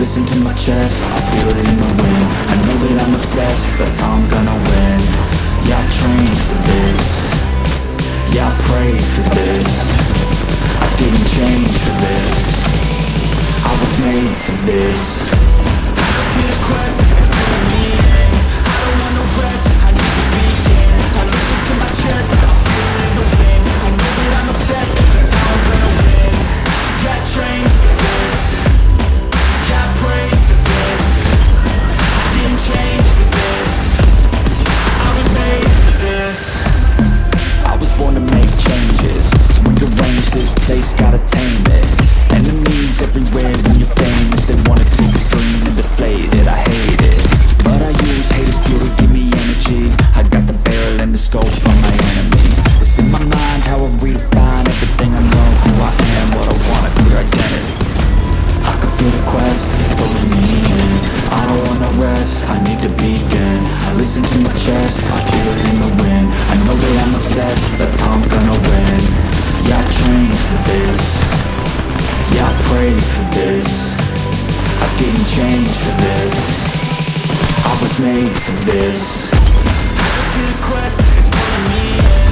Listen to my chest, I feel it in the wind. I know that I'm obsessed, that's how I'm gonna win. Yeah, I trained for this. Yeah, I prayed for this. I didn't change for this. I was made for this. I feel quest. name it. Enemies everywhere when you're famous They wanna take this dream and deflate it, I hate it. But I use hate as fuel to give me energy. I got the barrel and the scope on my enemy. It's in my mind how I redefine everything. I know Who I am, what I want, a clear identity. I can feel the quest, it's pulling me in. I don't wanna rest, I need to begin. I listen to my chest, I feel it in the wind. I know that I'm obsessed, that's how I'm gonna win. Didn't change for this. I was made for this. Life in a quest, it's pulling me